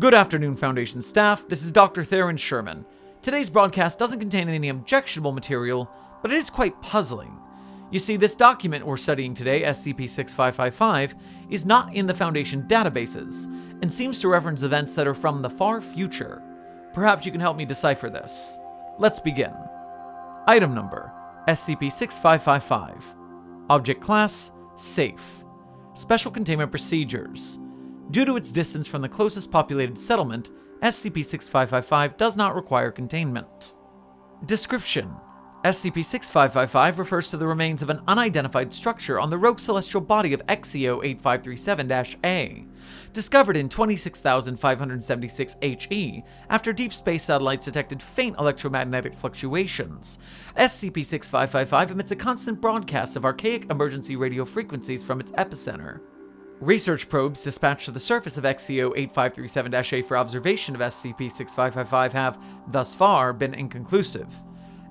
Good afternoon, Foundation staff. This is Dr. Theron Sherman. Today's broadcast doesn't contain any objectionable material, but it is quite puzzling. You see, this document we're studying today, SCP-6555, is not in the Foundation databases, and seems to reference events that are from the far future. Perhaps you can help me decipher this. Let's begin. Item number, SCP-6555. Object class, Safe. Special Containment Procedures. Due to its distance from the closest populated settlement, SCP-6555 does not require containment. Description SCP-6555 refers to the remains of an unidentified structure on the rogue celestial body of XEO-8537-A, discovered in 26,576 HE after deep space satellites detected faint electromagnetic fluctuations. SCP-6555 emits a constant broadcast of archaic emergency radio frequencies from its epicenter. Research probes dispatched to the surface of XEO-8537-A for observation of SCP-6555 have, thus far, been inconclusive.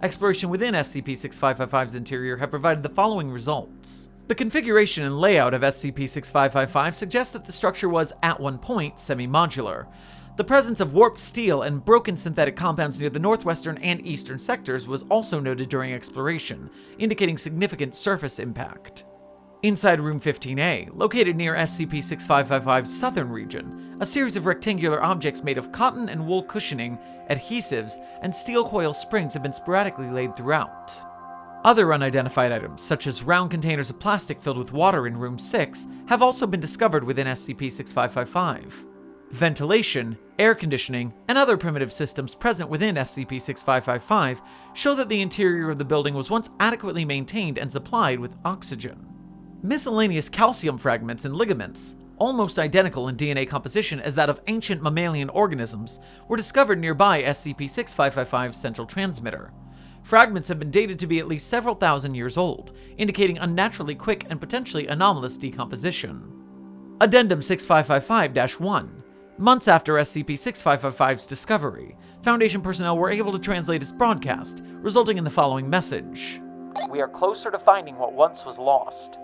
Exploration within SCP-6555's interior have provided the following results. The configuration and layout of SCP-6555 suggests that the structure was, at one point, semi-modular. The presence of warped steel and broken synthetic compounds near the northwestern and eastern sectors was also noted during exploration, indicating significant surface impact. Inside Room 15A, located near SCP-6555's southern region, a series of rectangular objects made of cotton and wool cushioning, adhesives, and steel coil springs have been sporadically laid throughout. Other unidentified items, such as round containers of plastic filled with water in Room 6, have also been discovered within SCP-6555. Ventilation, air conditioning, and other primitive systems present within SCP-6555 show that the interior of the building was once adequately maintained and supplied with oxygen. Miscellaneous calcium fragments and ligaments, almost identical in DNA composition as that of ancient mammalian organisms, were discovered nearby SCP-6555's central transmitter. Fragments have been dated to be at least several thousand years old, indicating unnaturally quick and potentially anomalous decomposition. Addendum 6555-1 Months after SCP-6555's discovery, Foundation personnel were able to translate its broadcast, resulting in the following message. We are closer to finding what once was lost.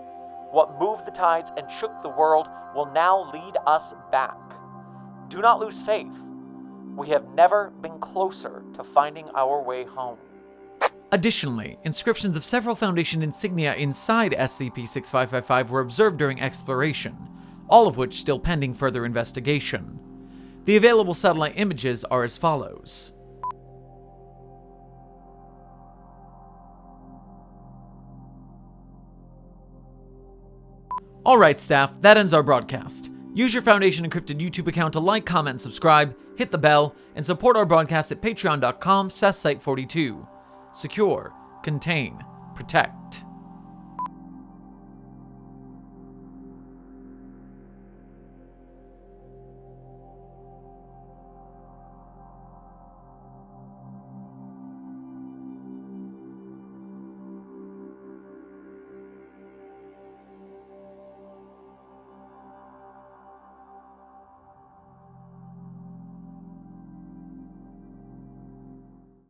What moved the tides and shook the world will now lead us back. Do not lose faith. We have never been closer to finding our way home. Additionally, inscriptions of several Foundation insignia inside SCP-6555 were observed during exploration, all of which still pending further investigation. The available satellite images are as follows. Alright staff, that ends our broadcast. Use your Foundation Encrypted YouTube account to like, comment, subscribe, hit the bell, and support our broadcast at patreon.com site42. Secure, contain, protect.